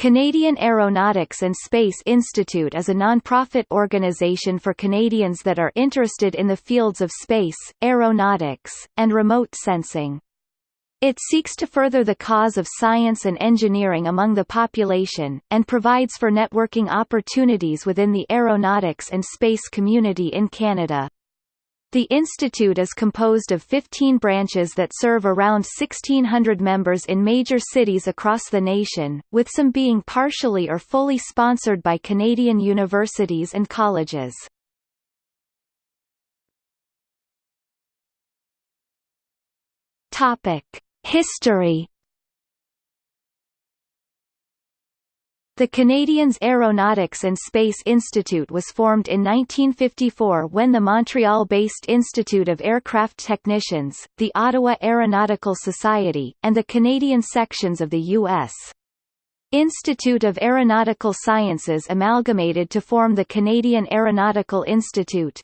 Canadian Aeronautics and Space Institute is a non-profit organization for Canadians that are interested in the fields of space, aeronautics, and remote sensing. It seeks to further the cause of science and engineering among the population, and provides for networking opportunities within the aeronautics and space community in Canada. The institute is composed of 15 branches that serve around 1,600 members in major cities across the nation, with some being partially or fully sponsored by Canadian universities and colleges. History The Canadians Aeronautics and Space Institute was formed in 1954 when the Montreal-based Institute of Aircraft Technicians, the Ottawa Aeronautical Society, and the Canadian sections of the U.S. Institute of Aeronautical Sciences amalgamated to form the Canadian Aeronautical Institute.